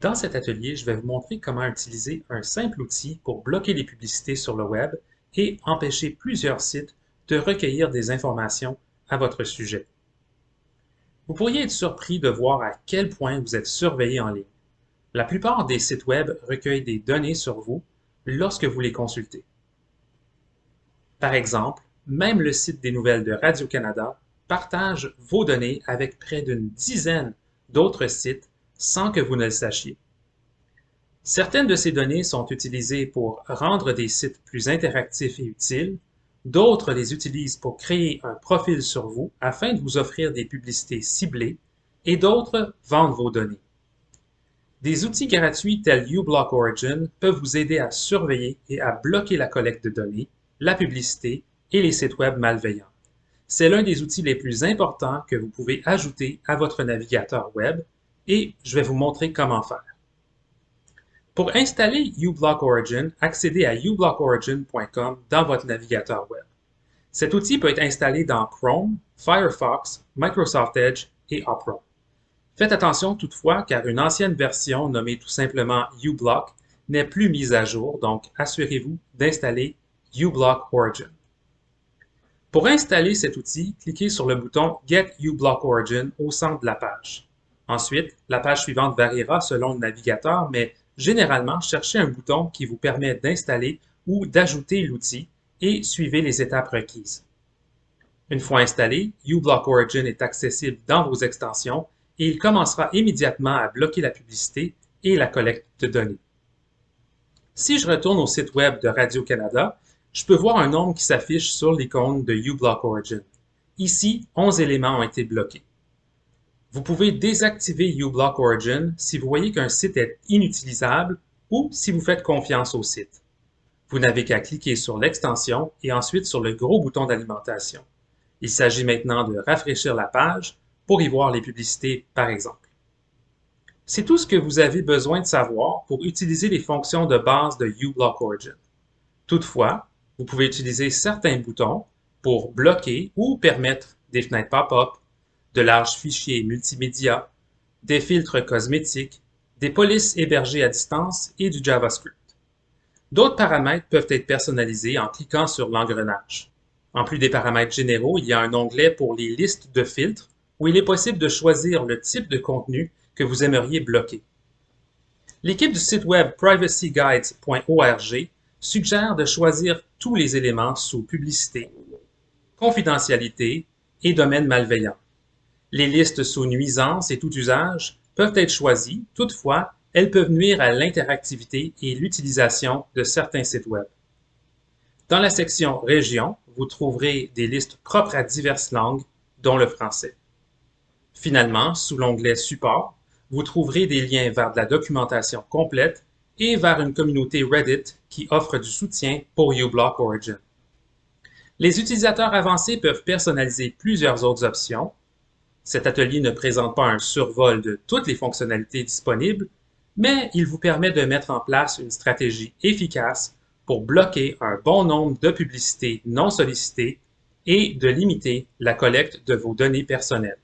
Dans cet atelier, je vais vous montrer comment utiliser un simple outil pour bloquer les publicités sur le web et empêcher plusieurs sites de recueillir des informations à votre sujet. Vous pourriez être surpris de voir à quel point vous êtes surveillé en ligne. La plupart des sites web recueillent des données sur vous lorsque vous les consultez. Par exemple, même le site des nouvelles de Radio-Canada partage vos données avec près d'une dizaine d'autres sites sans que vous ne le sachiez. Certaines de ces données sont utilisées pour rendre des sites plus interactifs et utiles, d'autres les utilisent pour créer un profil sur vous afin de vous offrir des publicités ciblées, et d'autres vendent vos données. Des outils gratuits tels uBlock Origin peuvent vous aider à surveiller et à bloquer la collecte de données, la publicité et les sites web malveillants. C'est l'un des outils les plus importants que vous pouvez ajouter à votre navigateur web et je vais vous montrer comment faire. Pour installer uBlock Origin, accédez à ublockorigin.com dans votre navigateur web. Cet outil peut être installé dans Chrome, Firefox, Microsoft Edge et Opera. Faites attention toutefois car une ancienne version nommée tout simplement uBlock n'est plus mise à jour, donc assurez-vous d'installer uBlock Origin. Pour installer cet outil, cliquez sur le bouton Get uBlock Origin au centre de la page. Ensuite, la page suivante variera selon le navigateur, mais généralement, cherchez un bouton qui vous permet d'installer ou d'ajouter l'outil et suivez les étapes requises. Une fois installé, uBlock Origin est accessible dans vos extensions et il commencera immédiatement à bloquer la publicité et la collecte de données. Si je retourne au site web de Radio-Canada, je peux voir un nombre qui s'affiche sur l'icône de uBlock Origin. Ici, 11 éléments ont été bloqués. Vous pouvez désactiver uBlock Origin si vous voyez qu'un site est inutilisable ou si vous faites confiance au site. Vous n'avez qu'à cliquer sur l'extension et ensuite sur le gros bouton d'alimentation. Il s'agit maintenant de rafraîchir la page pour y voir les publicités, par exemple. C'est tout ce que vous avez besoin de savoir pour utiliser les fonctions de base de uBlock Origin. Toutefois, vous pouvez utiliser certains boutons pour bloquer ou permettre des fenêtres pop-up de larges fichiers multimédia, des filtres cosmétiques, des polices hébergées à distance et du JavaScript. D'autres paramètres peuvent être personnalisés en cliquant sur l'engrenage. En plus des paramètres généraux, il y a un onglet pour les listes de filtres où il est possible de choisir le type de contenu que vous aimeriez bloquer. L'équipe du site web privacyguides.org suggère de choisir tous les éléments sous publicité, confidentialité et domaine malveillant. Les listes sous nuisance et tout usage peuvent être choisies, toutefois, elles peuvent nuire à l'interactivité et l'utilisation de certains sites Web. Dans la section Région, vous trouverez des listes propres à diverses langues, dont le français. Finalement, sous l'onglet Support, vous trouverez des liens vers de la documentation complète et vers une communauté Reddit qui offre du soutien pour uBlock Origin. Les utilisateurs avancés peuvent personnaliser plusieurs autres options, cet atelier ne présente pas un survol de toutes les fonctionnalités disponibles, mais il vous permet de mettre en place une stratégie efficace pour bloquer un bon nombre de publicités non sollicitées et de limiter la collecte de vos données personnelles.